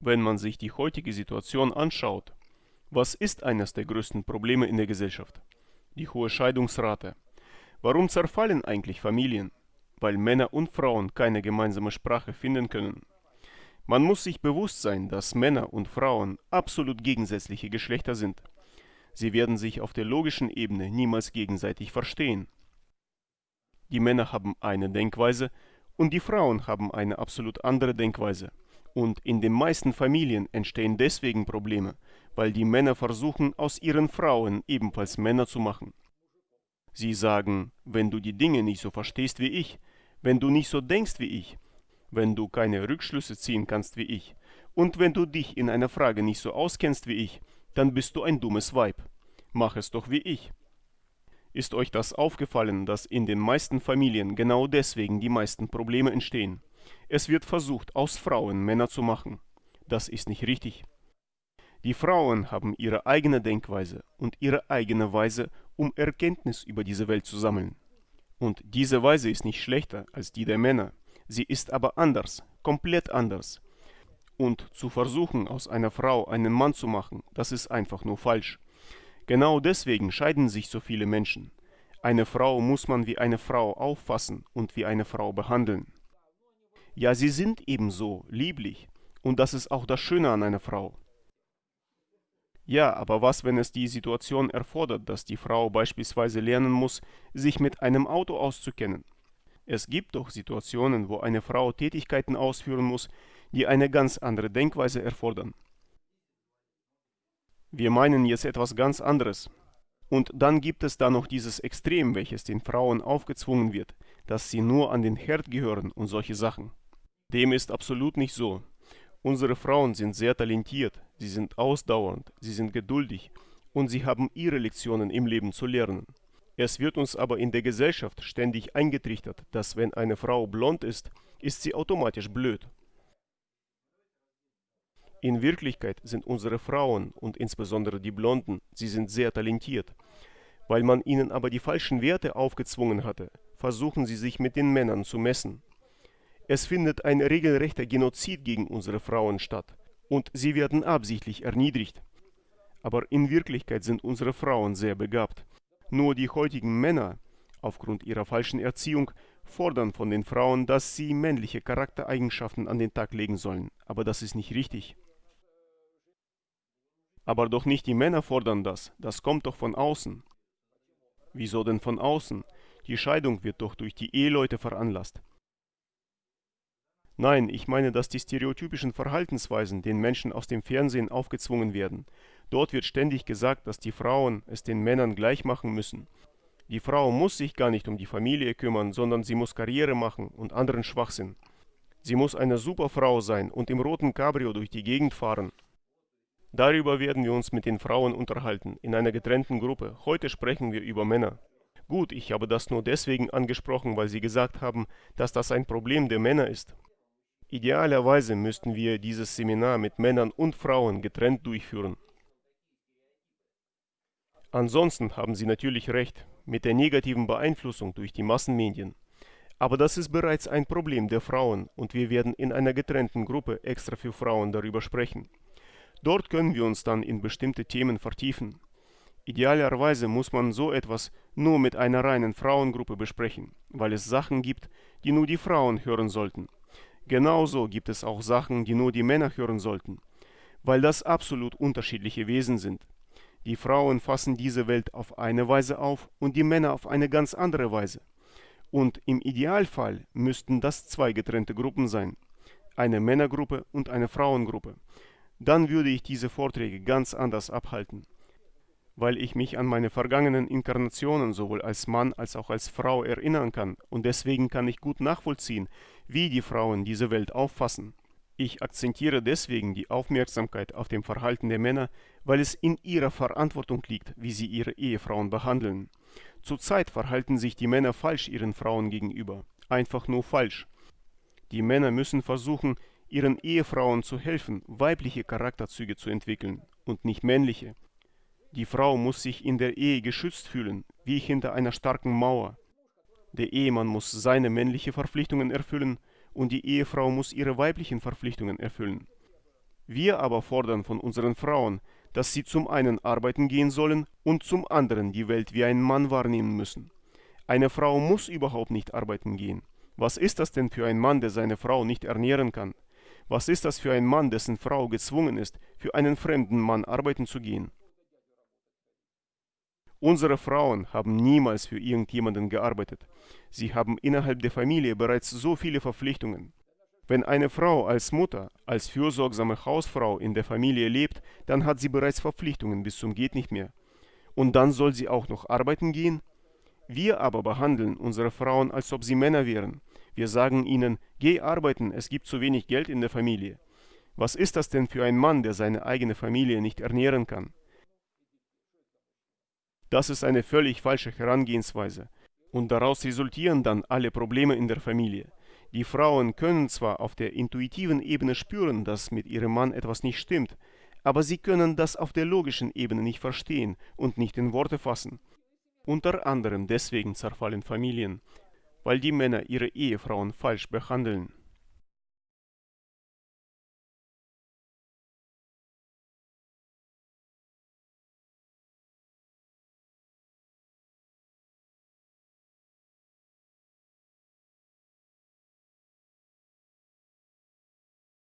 Wenn man sich die heutige Situation anschaut, was ist eines der größten Probleme in der Gesellschaft? Die hohe Scheidungsrate. Warum zerfallen eigentlich Familien? Weil Männer und Frauen keine gemeinsame Sprache finden können. Man muss sich bewusst sein, dass Männer und Frauen absolut gegensätzliche Geschlechter sind. Sie werden sich auf der logischen Ebene niemals gegenseitig verstehen. Die Männer haben eine Denkweise und die Frauen haben eine absolut andere Denkweise. Und in den meisten Familien entstehen deswegen Probleme, weil die Männer versuchen, aus ihren Frauen ebenfalls Männer zu machen. Sie sagen, wenn du die Dinge nicht so verstehst wie ich, wenn du nicht so denkst wie ich, wenn du keine Rückschlüsse ziehen kannst wie ich, und wenn du dich in einer Frage nicht so auskennst wie ich, dann bist du ein dummes Weib. Mach es doch wie ich. Ist euch das aufgefallen, dass in den meisten Familien genau deswegen die meisten Probleme entstehen? Es wird versucht, aus Frauen Männer zu machen. Das ist nicht richtig. Die Frauen haben ihre eigene Denkweise und ihre eigene Weise, um Erkenntnis über diese Welt zu sammeln. Und diese Weise ist nicht schlechter als die der Männer. Sie ist aber anders, komplett anders. Und zu versuchen, aus einer Frau einen Mann zu machen, das ist einfach nur falsch. Genau deswegen scheiden sich so viele Menschen. Eine Frau muss man wie eine Frau auffassen und wie eine Frau behandeln. Ja, sie sind ebenso lieblich. Und das ist auch das Schöne an einer Frau. Ja, aber was, wenn es die Situation erfordert, dass die Frau beispielsweise lernen muss, sich mit einem Auto auszukennen? Es gibt doch Situationen, wo eine Frau Tätigkeiten ausführen muss, die eine ganz andere Denkweise erfordern. Wir meinen jetzt etwas ganz anderes. Und dann gibt es da noch dieses Extrem, welches den Frauen aufgezwungen wird, dass sie nur an den Herd gehören und solche Sachen. Dem ist absolut nicht so. Unsere Frauen sind sehr talentiert, sie sind ausdauernd, sie sind geduldig und sie haben ihre Lektionen im Leben zu lernen. Es wird uns aber in der Gesellschaft ständig eingetrichtert, dass wenn eine Frau blond ist, ist sie automatisch blöd. In Wirklichkeit sind unsere Frauen und insbesondere die Blonden, sie sind sehr talentiert. Weil man ihnen aber die falschen Werte aufgezwungen hatte, versuchen sie sich mit den Männern zu messen. Es findet ein regelrechter Genozid gegen unsere Frauen statt und sie werden absichtlich erniedrigt. Aber in Wirklichkeit sind unsere Frauen sehr begabt. Nur die heutigen Männer, aufgrund ihrer falschen Erziehung, fordern von den Frauen, dass sie männliche Charaktereigenschaften an den Tag legen sollen. Aber das ist nicht richtig. Aber doch nicht die Männer fordern das, das kommt doch von außen. Wieso denn von außen? Die Scheidung wird doch durch die Eheleute veranlasst. Nein, ich meine, dass die stereotypischen Verhaltensweisen den Menschen aus dem Fernsehen aufgezwungen werden. Dort wird ständig gesagt, dass die Frauen es den Männern gleich machen müssen. Die Frau muss sich gar nicht um die Familie kümmern, sondern sie muss Karriere machen und anderen Schwachsinn. Sie muss eine super Frau sein und im roten Cabrio durch die Gegend fahren. Darüber werden wir uns mit den Frauen unterhalten, in einer getrennten Gruppe. Heute sprechen wir über Männer. Gut, ich habe das nur deswegen angesprochen, weil Sie gesagt haben, dass das ein Problem der Männer ist. Idealerweise müssten wir dieses Seminar mit Männern und Frauen getrennt durchführen. Ansonsten haben Sie natürlich recht mit der negativen Beeinflussung durch die Massenmedien. Aber das ist bereits ein Problem der Frauen und wir werden in einer getrennten Gruppe extra für Frauen darüber sprechen. Dort können wir uns dann in bestimmte Themen vertiefen. Idealerweise muss man so etwas nur mit einer reinen Frauengruppe besprechen, weil es Sachen gibt, die nur die Frauen hören sollten. Genauso gibt es auch Sachen, die nur die Männer hören sollten, weil das absolut unterschiedliche Wesen sind. Die Frauen fassen diese Welt auf eine Weise auf und die Männer auf eine ganz andere Weise. Und im Idealfall müssten das zwei getrennte Gruppen sein, eine Männergruppe und eine Frauengruppe. Dann würde ich diese Vorträge ganz anders abhalten weil ich mich an meine vergangenen Inkarnationen sowohl als Mann als auch als Frau erinnern kann und deswegen kann ich gut nachvollziehen, wie die Frauen diese Welt auffassen. Ich akzentiere deswegen die Aufmerksamkeit auf dem Verhalten der Männer, weil es in ihrer Verantwortung liegt, wie sie ihre Ehefrauen behandeln. Zurzeit verhalten sich die Männer falsch ihren Frauen gegenüber, einfach nur falsch. Die Männer müssen versuchen, ihren Ehefrauen zu helfen, weibliche Charakterzüge zu entwickeln und nicht männliche. Die Frau muss sich in der Ehe geschützt fühlen, wie hinter einer starken Mauer. Der Ehemann muss seine männlichen Verpflichtungen erfüllen und die Ehefrau muss ihre weiblichen Verpflichtungen erfüllen. Wir aber fordern von unseren Frauen, dass sie zum einen arbeiten gehen sollen und zum anderen die Welt wie ein Mann wahrnehmen müssen. Eine Frau muss überhaupt nicht arbeiten gehen. Was ist das denn für ein Mann, der seine Frau nicht ernähren kann? Was ist das für ein Mann, dessen Frau gezwungen ist, für einen fremden Mann arbeiten zu gehen? Unsere Frauen haben niemals für irgendjemanden gearbeitet. Sie haben innerhalb der Familie bereits so viele Verpflichtungen. Wenn eine Frau als Mutter, als fürsorgsame Hausfrau in der Familie lebt, dann hat sie bereits Verpflichtungen bis zum geht nicht mehr. Und dann soll sie auch noch arbeiten gehen? Wir aber behandeln unsere Frauen, als ob sie Männer wären. Wir sagen ihnen, geh arbeiten, es gibt zu wenig Geld in der Familie. Was ist das denn für ein Mann, der seine eigene Familie nicht ernähren kann? Das ist eine völlig falsche Herangehensweise. Und daraus resultieren dann alle Probleme in der Familie. Die Frauen können zwar auf der intuitiven Ebene spüren, dass mit ihrem Mann etwas nicht stimmt, aber sie können das auf der logischen Ebene nicht verstehen und nicht in Worte fassen. Unter anderem deswegen zerfallen Familien, weil die Männer ihre Ehefrauen falsch behandeln.